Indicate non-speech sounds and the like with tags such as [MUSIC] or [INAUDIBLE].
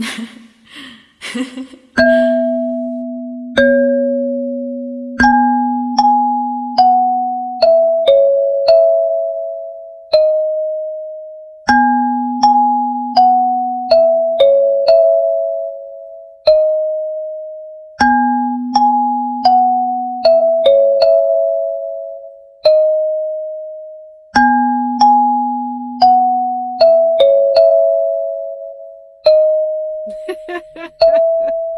Ha [LAUGHS] ha Ha ha ha ha!